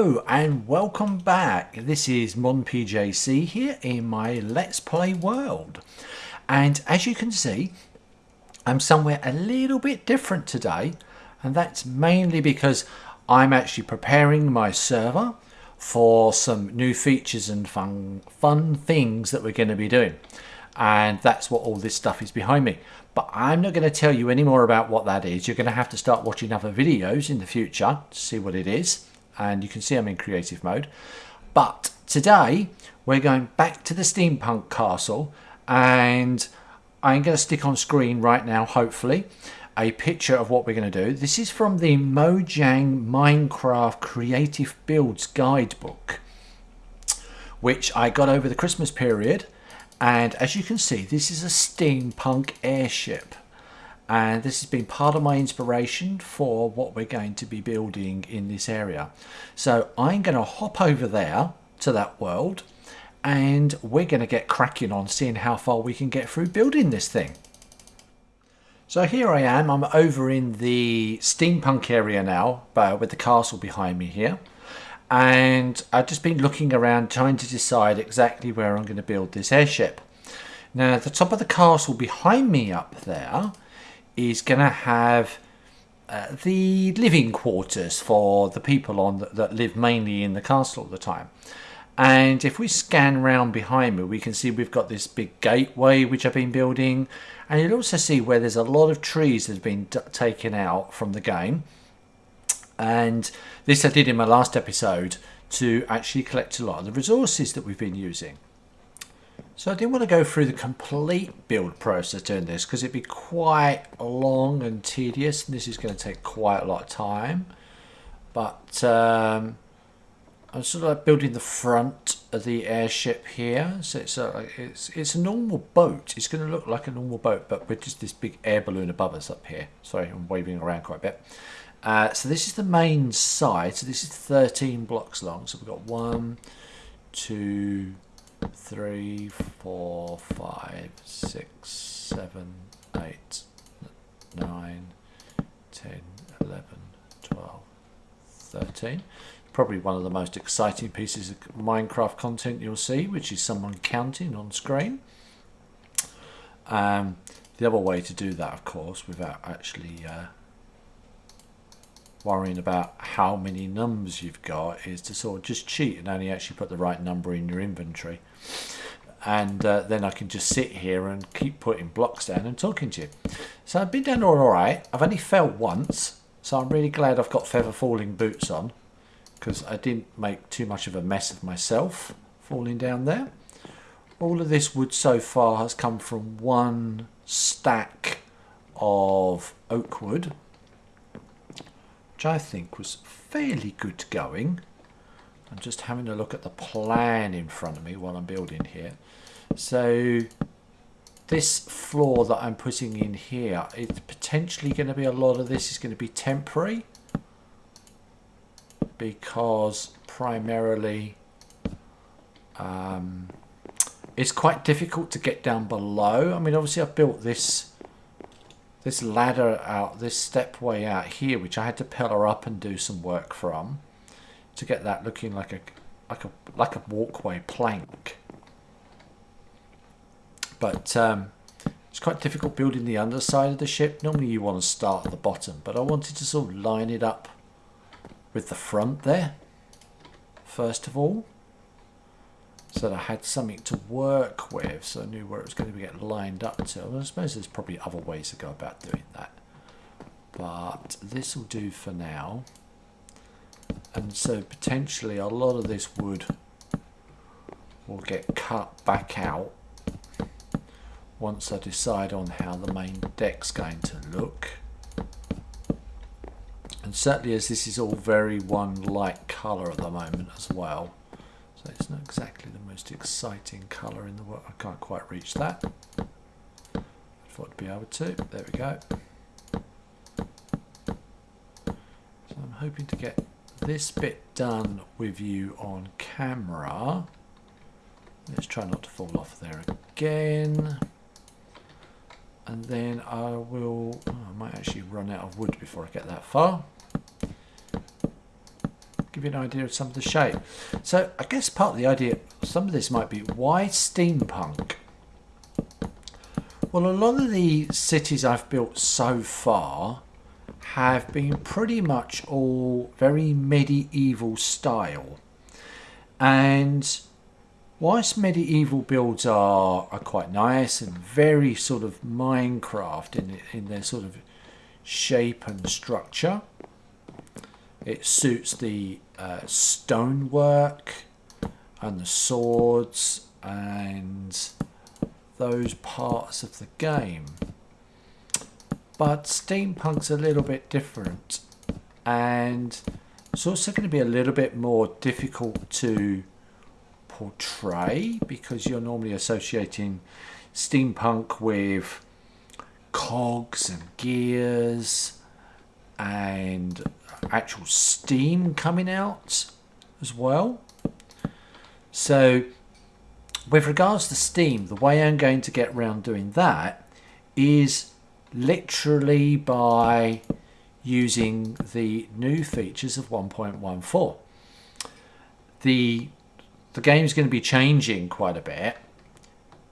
Hello and welcome back. This is MonPJC here in my Let's Play world. And as you can see, I'm somewhere a little bit different today. And that's mainly because I'm actually preparing my server for some new features and fun, fun things that we're going to be doing. And that's what all this stuff is behind me. But I'm not going to tell you any more about what that is. You're going to have to start watching other videos in the future to see what it is and you can see I'm in creative mode. But today we're going back to the steampunk castle and I'm going to stick on screen right now, hopefully, a picture of what we're going to do. This is from the Mojang Minecraft Creative Builds Guidebook, which I got over the Christmas period. And as you can see, this is a steampunk airship and this has been part of my inspiration for what we're going to be building in this area. So I'm going to hop over there to that world and we're going to get cracking on seeing how far we can get through building this thing. So here I am, I'm over in the steampunk area now but with the castle behind me here and I've just been looking around trying to decide exactly where I'm going to build this airship. Now the top of the castle behind me up there is going to have uh, the living quarters for the people on the, that live mainly in the castle at the time. And if we scan round behind me, we can see we've got this big gateway which I've been building. And you'll also see where there's a lot of trees that have been taken out from the game. And this I did in my last episode to actually collect a lot of the resources that we've been using. So I didn't want to go through the complete build process doing this because it'd be quite long and tedious and this is going to take quite a lot of time. But um, I'm sort of like building the front of the airship here. So it's a, it's, it's a normal boat. It's going to look like a normal boat but with just this big air balloon above us up here. Sorry, I'm waving around quite a bit. Uh, so this is the main side. So this is 13 blocks long. So we've got one, two three, four, five, six, seven, eight, nine, ten, eleven, twelve, thirteen. Probably one of the most exciting pieces of Minecraft content you'll see, which is someone counting on screen. Um, the other way to do that, of course, without actually uh, worrying about how many numbers you've got is to sort of just cheat and only actually put the right number in your inventory and uh, then I can just sit here and keep putting blocks down and talking to you. So I've been doing all right. I've only fell once so I'm really glad I've got feather falling boots on because I didn't make too much of a mess of myself falling down there. All of this wood so far has come from one stack of oak wood which I think was fairly good going. I'm just having a look at the plan in front of me while I'm building here. So this floor that I'm putting in here, it's potentially going to be a lot of this is going to be temporary because primarily um, it's quite difficult to get down below. I mean, obviously I've built this this ladder out, this stepway out here, which I had to pillar up and do some work from to get that looking like a like a like a walkway plank. But um, it's quite difficult building the underside of the ship. Normally you want to start at the bottom, but I wanted to sort of line it up with the front there, first of all so that I had something to work with so I knew where it was going to get lined up to. I suppose there's probably other ways to go about doing that. But this will do for now. And so potentially a lot of this wood will get cut back out once I decide on how the main deck's going to look. And certainly as this is all very one light colour at the moment as well, so it's not exactly the most exciting colour in the world. I can't quite reach that. I thought I'd be able to. There we go. So I'm hoping to get this bit done with you on camera. Let's try not to fall off there again. And then I will, oh, I might actually run out of wood before I get that far. give you an idea of some of the shape. So I guess part of the idea, some of this might be why steampunk? Well, a lot of the cities I've built so far have been pretty much all very medieval style. And whilst medieval builds are, are quite nice and very sort of Minecraft in, in their sort of shape and structure, it suits the uh, stonework and the swords and those parts of the game. But steampunk's a little bit different and it's also going to be a little bit more difficult to portray because you're normally associating steampunk with cogs and gears and actual steam coming out as well. So with regards to steam, the way I'm going to get around doing that is literally by using the new features of 1.14. The the game is going to be changing quite a bit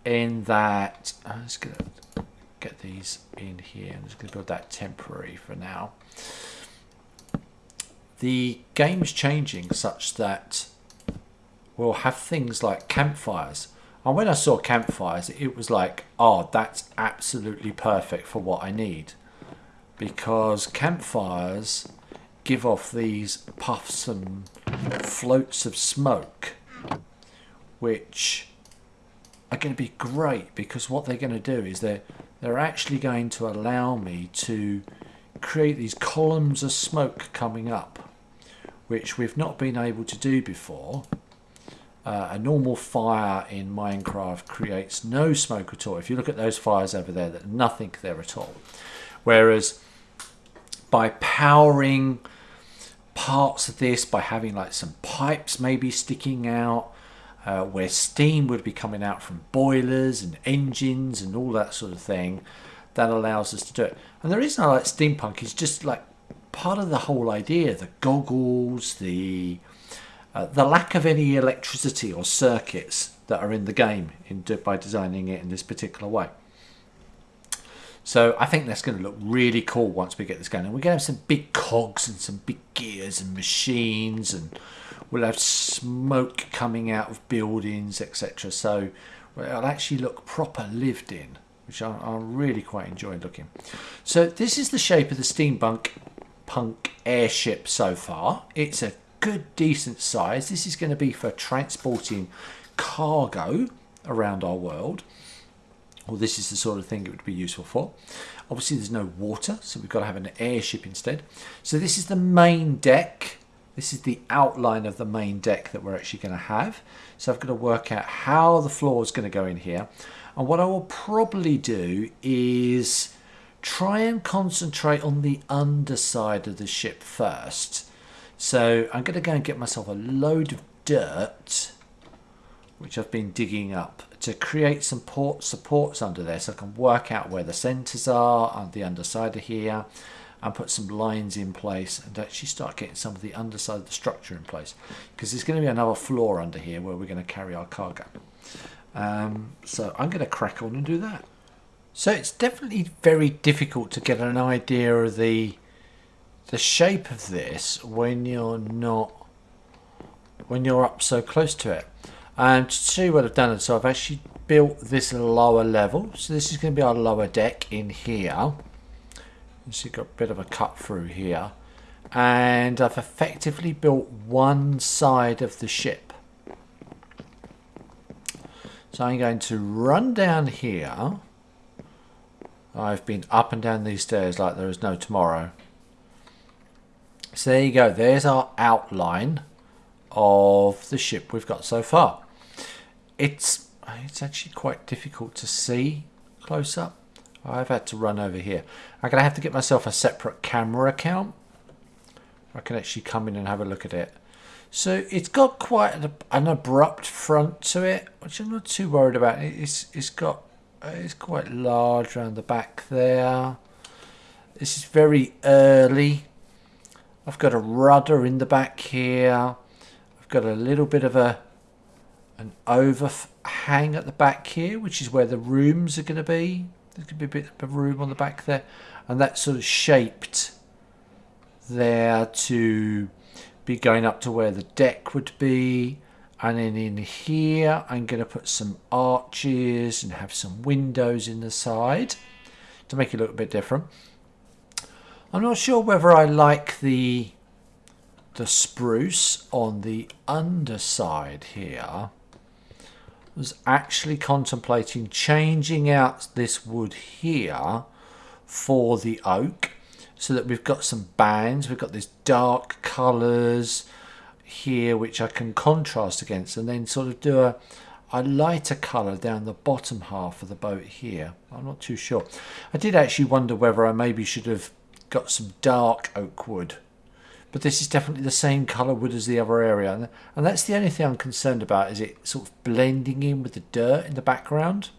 in that I'm just going to get these in here. I'm just going to build that temporary for now the game's changing such that we'll have things like campfires. And when I saw campfires, it was like, oh, that's absolutely perfect for what I need. Because campfires give off these puffs and floats of smoke, which are going to be great because what they're going to do is they're, they're actually going to allow me to create these columns of smoke coming up which we've not been able to do before. Uh, a normal fire in Minecraft creates no smoke at all. If you look at those fires over there, there's nothing there at all. Whereas by powering parts of this, by having like some pipes maybe sticking out, uh, where steam would be coming out from boilers and engines and all that sort of thing, that allows us to do it. And the reason I like steampunk is just like part of the whole idea the goggles, the uh, the lack of any electricity or circuits that are in the game in, by designing it in this particular way. So I think that's going to look really cool once we get this going. And we're going to have some big cogs and some big gears and machines and we'll have smoke coming out of buildings, etc. So it'll actually look proper lived in, which I, I really quite enjoy looking. So this is the shape of the steampunk punk airship so far. It's a good, decent size. This is going to be for transporting cargo around our world. Well, this is the sort of thing it would be useful for. Obviously, there's no water, so we've got to have an airship instead. So this is the main deck. This is the outline of the main deck that we're actually going to have. So I've got to work out how the floor is going to go in here. And what I will probably do is try and concentrate on the underside of the ship first. So I'm going to go and get myself a load of dirt, which I've been digging up, to create some port supports under there so I can work out where the centres are on the underside of here and put some lines in place and actually start getting some of the underside of the structure in place because there's going to be another floor under here where we're going to carry our cargo. Um, so I'm going to crack on and do that. So it's definitely very difficult to get an idea of the the shape of this when you're not when you're up so close to it. And to see what I've done, so I've actually built this lower level. So this is going to be our lower deck in here. So you've got a bit of a cut through here. And I've effectively built one side of the ship. So I'm going to run down here I've been up and down these stairs like there is no tomorrow. So there you go. There's our outline of the ship we've got so far. It's it's actually quite difficult to see close up. I've had to run over here. I'm going to have to get myself a separate camera account. I can actually come in and have a look at it. So it's got quite an, abrupt front to it, which I'm not too worried about. It's, it's got uh, it's quite large around the back there. This is very early. I've got a rudder in the back here. I've got a little bit of a an overhang at the back here, which is where the rooms are going to be. There's going to be a bit of room on the back there. And that's sort of shaped there to be going up to where the deck would be. And then in here, I'm going to put some arches and have some windows in the side to make it look a bit different. I'm not sure whether I like the the spruce on the underside here. I was actually contemplating changing out this wood here for the oak so that we've got some bands we've got these dark colors here which I can contrast against and then sort of do a, a lighter color down the bottom half of the boat here. I'm not too sure. I did actually wonder whether I maybe should have got some dark oak wood. But this is definitely the same colour wood as the other area. And that's the only thing I'm concerned about is it sort of blending in with the dirt in the background.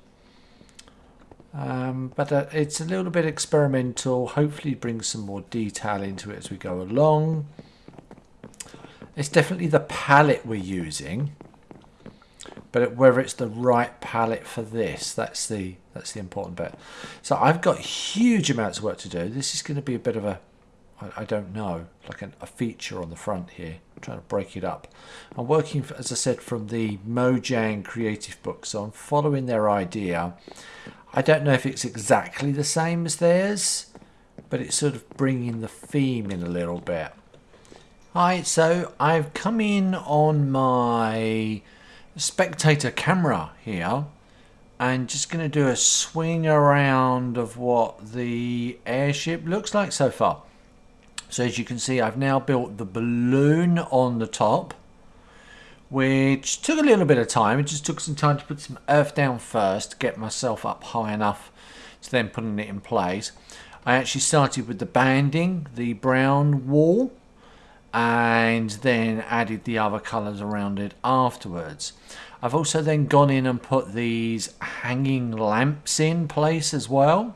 Um, but uh, it's a little bit experimental. Hopefully bring some more detail into it as we go along. It's definitely the palette we're using. But whether it's the right palette for this that's the that's the important bit so I've got huge amounts of work to do this is going to be a bit of a I, I don't know, like an, a feature on the front here. I'm trying to break it up. I'm working, for, as I said, from the Mojang Creative Book, so I'm following their idea. I don't know if it's exactly the same as theirs, but it's sort of bringing the theme in a little bit. Alright, so I've come in on my spectator camera here and just going to do a swing around of what the airship looks like so far. So as you can see, I've now built the balloon on the top, which took a little bit of time. It just took some time to put some earth down first to get myself up high enough to then putting it in place. I actually started with the banding, the brown wall, and then added the other colours around it afterwards. I've also then gone in and put these hanging lamps in place as well.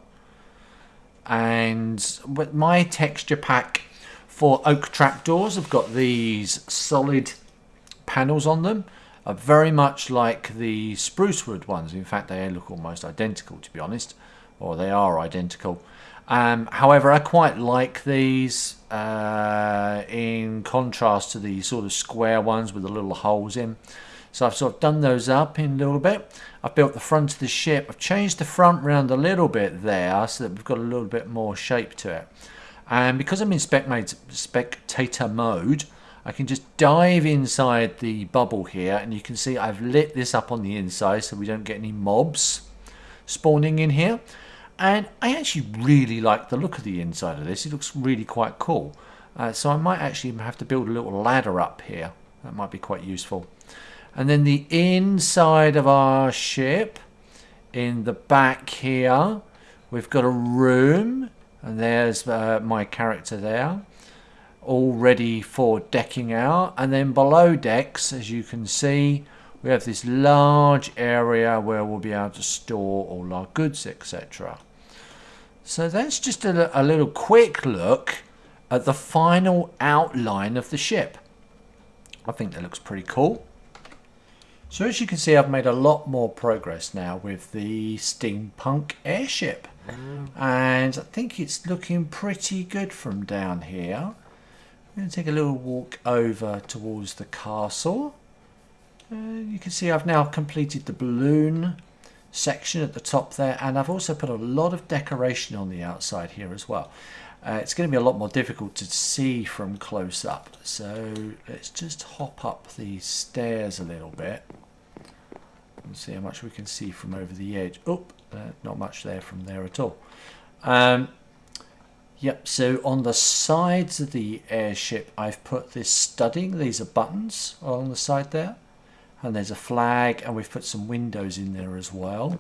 And with my texture pack for oak trapdoors I've got these solid panels on them. Are very much like the spruce wood ones. In fact they look almost identical to be honest. Or they are identical um, however I quite like these uh, in contrast to the sort of square ones with the little holes in so I've sort of done those up in a little bit. I've built the front of the ship. I've changed the front round a little bit there so that we've got a little bit more shape to it. And because I'm in spectator mode, I can just dive inside the bubble here and you can see I've lit this up on the inside so we don't get any mobs spawning in here. And I actually really like the look of the inside of this. It looks really quite cool. Uh, so I might actually have to build a little ladder up here. That might be quite useful. And then the inside of our ship, in the back here, we've got a room. And there's uh, my character there. All ready for decking out. And then below decks, as you can see, we have this large area where we'll be able to store all our goods, etc. So that's just a, a little quick look at the final outline of the ship. I think that looks pretty cool. So as you can see, I've made a lot more progress now with the steampunk airship. And I think it's looking pretty good from down here. I'm going to take a little walk over towards the castle. Uh, you can see I've now completed the balloon section at the top there and I've also put a lot of decoration on the outside here as well. Uh, it's going to be a lot more difficult to see from close up so let's just hop up the stairs a little bit and see how much we can see from over the edge. Oh, uh, not much there from there at all. Um, yep, so on the sides of the airship, I've put this studding. These are buttons on the side there. And there's a flag, and we've put some windows in there as well.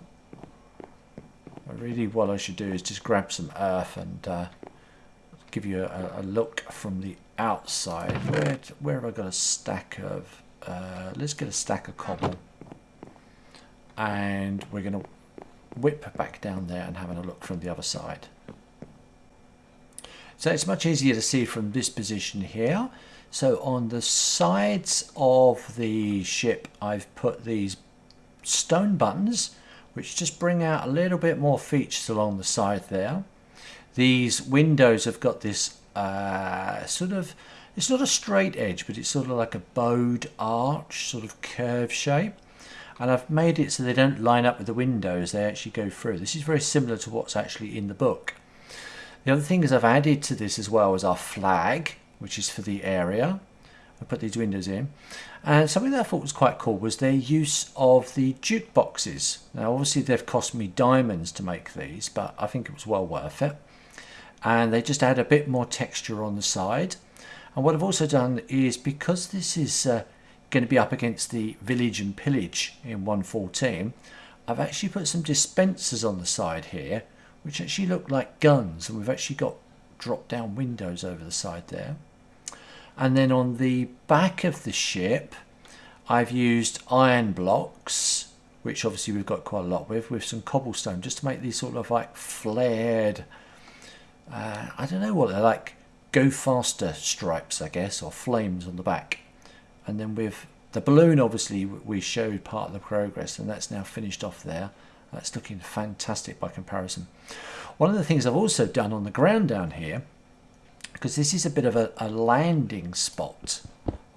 Really, what I should do is just grab some earth and uh, give you a, a, look from the outside. Where, where have I got a stack of... Uh, let's get a stack of cobble and we're going to whip back down there and having a look from the other side. So it's much easier to see from this position here. So on the sides of the ship, I've put these stone buttons, which just bring out a little bit more features along the side there. These windows have got this uh, sort of, it's not a straight edge, but it's sort of like a bowed arch, sort of curve shape. And I've made it so they don't line up with the windows, they actually go through. This is very similar to what's actually in the book. The other thing is I've added to this as well as our flag, which is for the area. I put these windows in. And something that I thought was quite cool was their use of the jukeboxes. Now obviously they've cost me diamonds to make these, but I think it was well worth it. And they just add a bit more texture on the side. And what I've also done is because this is uh, going to be up against the village and pillage in 114, I've actually put some dispensers on the side here, which actually look like guns. And we've actually got drop down windows over the side there. And then on the back of the ship, I've used iron blocks, which obviously we've got quite a lot with, with some cobblestone, just to make these sort of like flared, uh, I don't know what they're like, go faster stripes, I guess, or flames on the back. And then with the balloon, obviously, we showed part of the progress, and that's now finished off there. That's looking fantastic by comparison. One of the things I've also done on the ground down here because this is a bit of a, a landing spot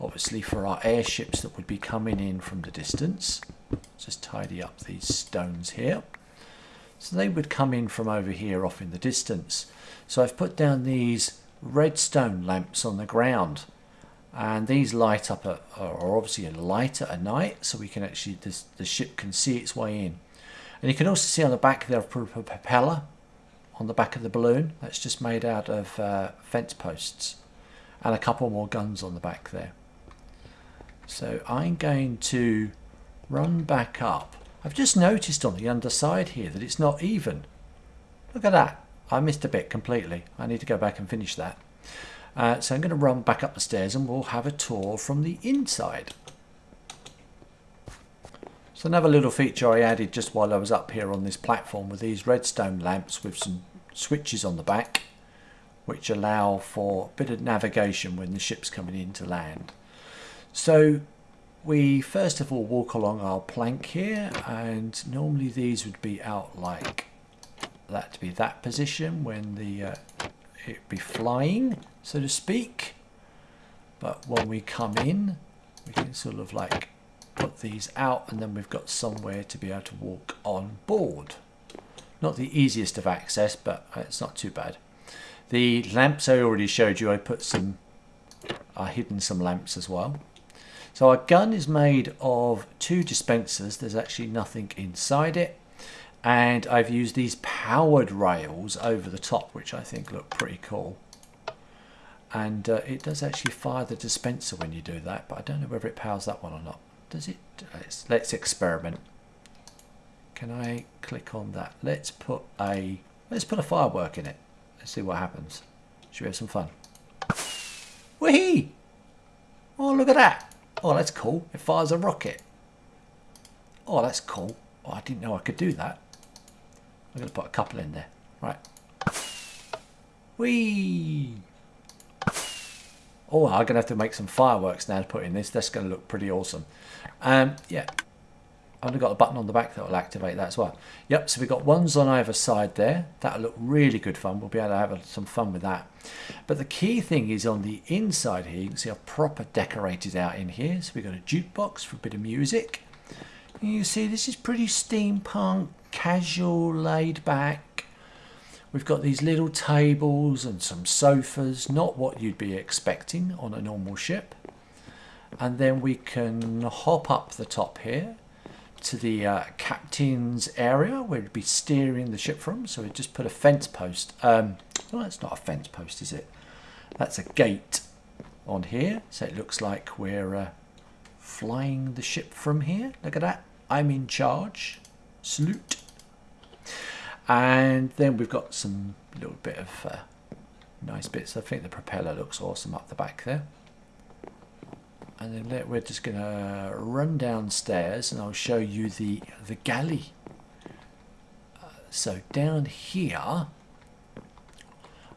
obviously for our airships that would be coming in from the distance. Just tidy up these stones here. So they would come in from over here off in the distance. So I've put down these redstone lamps on the ground and these light up at, are obviously a light at night so we can actually this, the ship can see its way in. And you can also see on the back there a propeller on the back of the balloon. That's just made out of uh, fence posts and a couple more guns on the back there. So I'm going to run back up. I've just noticed on the underside here that it's not even. Look at that. I missed a bit completely. I need to go back and finish that. Uh, so I'm going to run back up the stairs and we'll have a tour from the inside. Another little feature I added just while I was up here on this platform with these redstone lamps with some switches on the back which allow for a bit of navigation when the ship's coming in to land. So we first of all walk along our plank here and normally these would be out like that to be that position when the uh, it be flying so to speak but when we come in we can sort of like put these out and then we've got somewhere to be able to walk on board. Not the easiest of access, but it's not too bad. The lamps I already showed you, I put some, I hidden some lamps as well. So our gun is made of two dispensers. There's actually nothing inside it. And I've used these powered rails over the top, which I think look pretty cool. And uh, it does actually fire the dispenser when you do that, but I don't know whether it powers that one or not does it? Uh, let's, let's experiment. Can I click on that? Let's put a let's put a firework in it. Let's see what happens. Should we have some fun? Whee! Oh look at that. Oh that's cool. It fires a rocket. Oh that's cool. Oh I didn't know I could do that. I'm going to put a couple in there. Right. Whee! Oh, I'm going to have to make some fireworks now to put in this. That's going to look pretty awesome. Um, yeah, I've only got a button on the back that will activate that as well. Yep, so we've got ones on either side there. That'll look really good fun. We'll be able to have some fun with that. But the key thing is on the inside here, you can see how proper decorated out in here. So we've got a jukebox for a bit of music. You see this is pretty steampunk, casual, laid back. We've got these little tables and some sofas, not what you'd be expecting on a normal ship. And then we can hop up the top here to the uh, captain's area where we'd be steering the ship from. So we just put a fence post. Um, well, that's not a fence post, is it? That's a gate on here. So it looks like we're uh, flying the ship from here. Look at that. I'm in charge. Salute and then we've got some little bit of uh, nice bits I think the propeller looks awesome up the back there and then we're just gonna run downstairs and I'll show you the the galley uh, so down here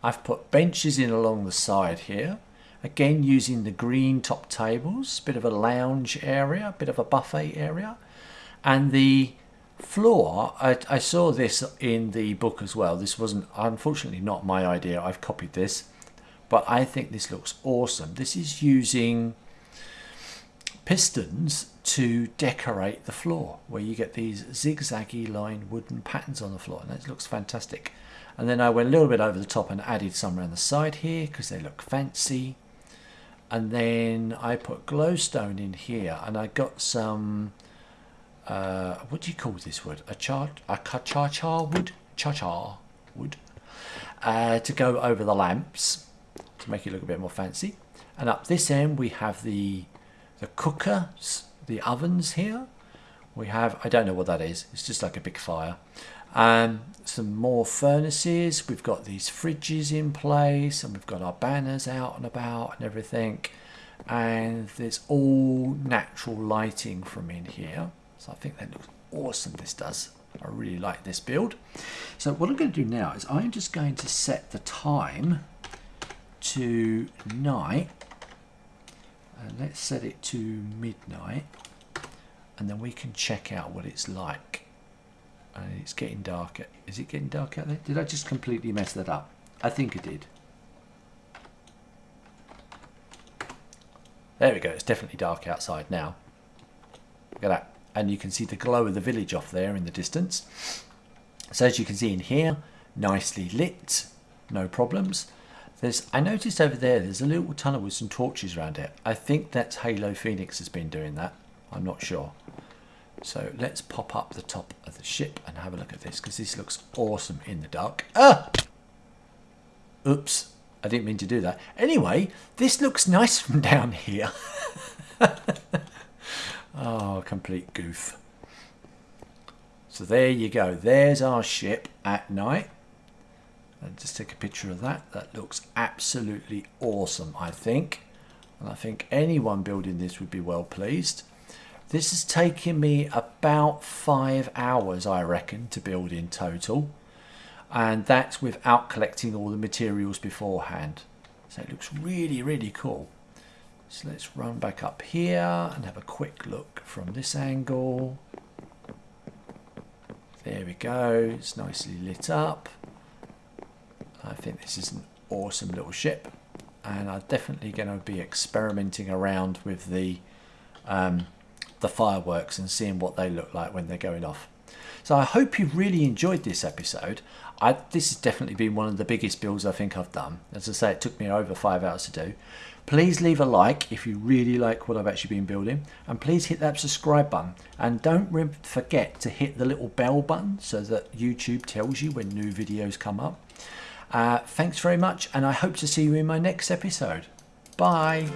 I've put benches in along the side here. Again, using the green top tables, bit of a lounge area, bit of a buffet area. And the floor, I, I saw this in the book as well. This wasn't, unfortunately, not my idea. I've copied this. But I think this looks awesome. This is using pistons to decorate the floor where you get these zigzaggy line wooden patterns on the floor and that looks fantastic and then I went a little bit over the top and added some around the side here because they look fancy and then I put glowstone in here and I got some uh, what do you call this wood a char a cha cha wood cha cha wood uh, to go over the lamps to make it look a bit more fancy and up this end we have the the cookers, the ovens here. We have, I don't know what that is, it's just like a big fire. Um, some more furnaces, we've got these fridges in place and we've got our banners out and about and everything. And there's all natural lighting from in here. So I think that looks awesome, this does. I really like this build. So what I'm going to do now is I'm just going to set the time to night. And let's set it to midnight and then we can check out what it's like. And it's getting darker. Is it getting dark out there? Did I just completely mess that up? I think I did. There we go. It's definitely dark outside now. Look at that and you can see the glow of the village off there in the distance so as you can see in here nicely lit no problems there's, I noticed over there, there's a little tunnel with some torches around it. I think that's Halo Phoenix has been doing that. I'm not sure. So let's pop up the top of the ship and have a look at this because this looks awesome in the dark. Ah! Oops, I didn't mean to do that. Anyway, this looks nice from down here. oh, complete goof. So there you go. There's our ship at night. And just take a picture of that. That looks absolutely awesome, I think. And I think anyone building this would be well pleased. This has taken me about five hours, I reckon, to build in total. And that's without collecting all the materials beforehand. So it looks really, really cool. So let's run back up here and have a quick look from this angle. There we go, it's nicely lit up. I think this is an awesome little ship and I'm definitely going to be experimenting around with the um, the fireworks and seeing what they look like when they're going off. So I hope you've really enjoyed this episode. I, this has definitely been one of the biggest builds I think I've done. As I say, it took me over five hours to do. Please leave a like if you really like what I've actually been building. And please hit that subscribe button. And don't forget to hit the little bell button so that YouTube tells you when new videos come up. Uh, thanks very much, and I hope to see you in my next episode. Bye.